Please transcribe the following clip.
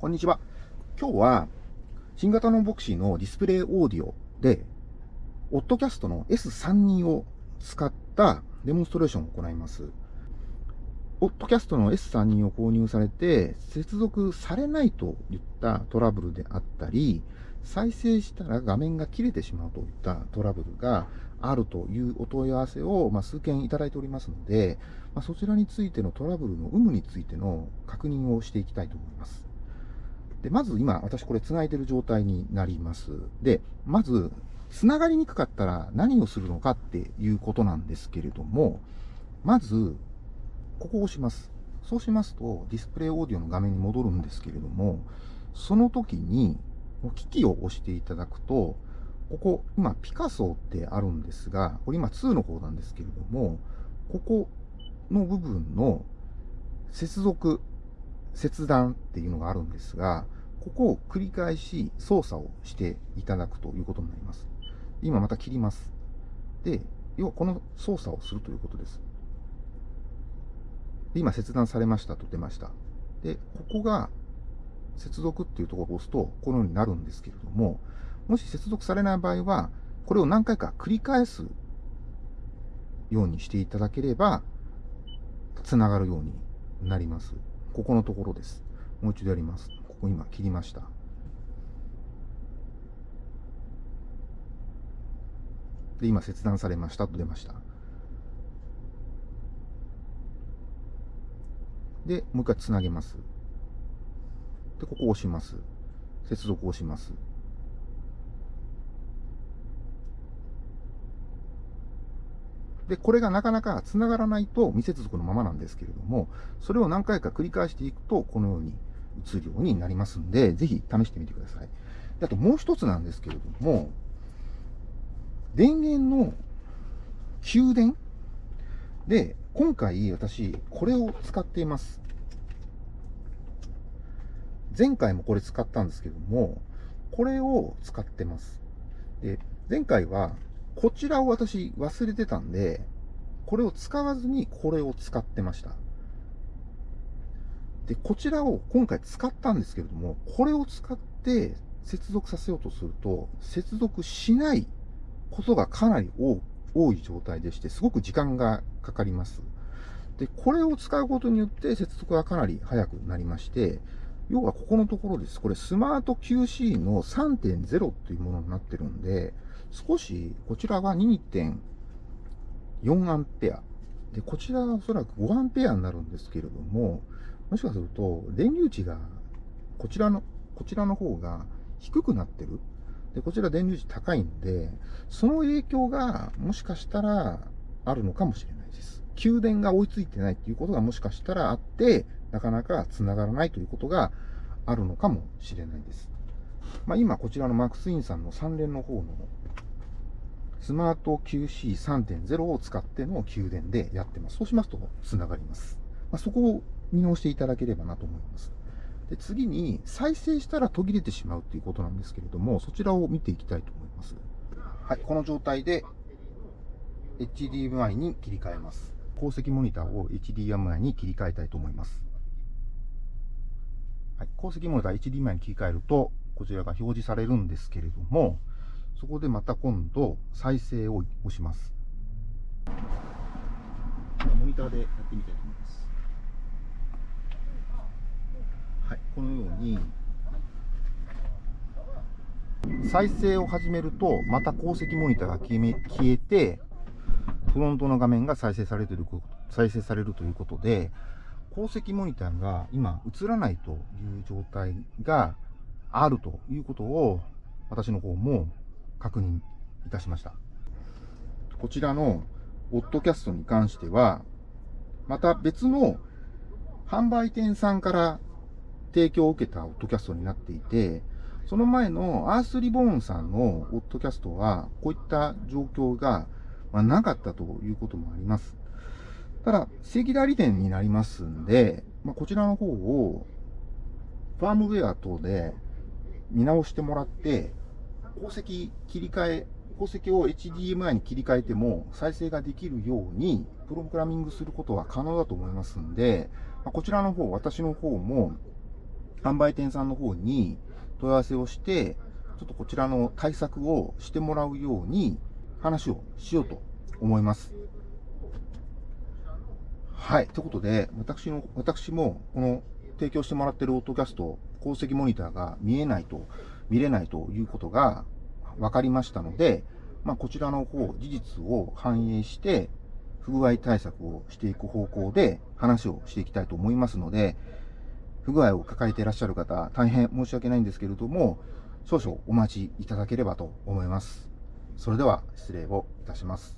こんにちは。今日は、新型のボクシーのディスプレイオーディオで、オッドキャストの S32 を使ったデモンストレーションを行います。オッドキャストの S32 を購入されて、接続されないといったトラブルであったり、再生したら画面が切れてしまうといったトラブルがあるというお問い合わせを、ま数件いただいておりますので、まそちらについてのトラブルの有無についての確認をしていきたいと思います。で、まず今、私これ繋いでる状態になります。で、まず、繋がりにくかったら何をするのかっていうことなんですけれども、まず、ここを押します。そうしますと、ディスプレイオーディオの画面に戻るんですけれども、その時に、機器を押していただくと、ここ、今、ピカソってあるんですが、これ今2の方なんですけれども、ここの部分の接続切断っていうのがあるんですが、ここを繰り返し操作をしていただくということになります。今また切ります。で、要はこの操作をするということです。で今切断されましたと出ました。で、ここが接続っていうところを押すと、このようになるんですけれども、もし接続されない場合は、これを何回か繰り返すようにしていただければ、つながるようになります。ここのところです。もう一度やります。ここ今切りました。で、今切断されましたと出ました。で、もう一回つなげます。で、ここを押します。接続を押します。で、これがなかなか繋がらないと未接続のままなんですけれども、それを何回か繰り返していくと、このように映るようになりますんで、ぜひ試してみてください。であともう一つなんですけれども、電源の給電？で、今回私、これを使っています。前回もこれ使ったんですけども、これを使ってます。で、前回はこちらを私忘れてたんで、これを使わずにこれを使ってました。で、こちらを今回使ったんですけれども、これを使って接続させようとすると、接続しないことがかなり多い状態でして、すごく時間がかかります。で、これを使うことによって接続がかなり早くなりまして、要はここのところです。これスマート QC の3.0っていうものになってるんで、少し、こちらは2.4アンペア。で、こちらはおそらく5アンペアになるんですけれども、もしかすると、電流値が、こちらの、こちらの方が低くなってる。で、こちら電流値高いんで、その影響がもしかしたらあるのかもしれないです。給電が追いついてないっていうことがもしかしたらあって、なかなか繋がらないということがあるのかもしれないです。まあ、今こちらのマックスインさんの3連の方のスマート QC3.0 を使っての給電でやってます。そうしますと繋がります。まあ、そこを見直していただければなと思います。で次に、再生したら途切れてしまうということなんですけれども、そちらを見ていきたいと思います。はい、この状態で HDMI に切り替えます。鉱石モニターを HDMI に切り替えたいと思います。はい、鉱石モニター HDMI に切り替えると、こちらが表示されるんですけれども、そこでまた今度、再生を押します。モニターでやってみたいと思います。はい、このように、再生を始めると、また鉱石モニターが消えて、フロントの画面が再生される再生されるということで、鉱石モニターが今映らないという状態があるということを、私の方も確認いたしました。こちらのオッドキャストに関しては、また別の販売店さんから提供を受けたオッドキャストになっていて、その前のアースリボーンさんのオッドキャストは、こういった状況がなかったということもあります。ただ、正規代理店になりますんで、まあ、こちらの方を、ファームウェア等で見直してもらって、鉱石切り替え、鉱石を HDMI に切り替えても再生ができるようにプログラミングすることは可能だと思いますんで、こちらの方、私の方も販売店さんの方に問い合わせをして、ちょっとこちらの対策をしてもらうように話をしようと思います。はい。ということで、私の、私も、この提供してもらっているオートキャスト、鉱石モニターが見えないと、見れないということが分かりましたので、まあ、こちらの方、事実を反映して、不具合対策をしていく方向で話をしていきたいと思いますので、不具合を抱えていらっしゃる方、大変申し訳ないんですけれども、少々お待ちいただければと思います。それでは失礼をいたします。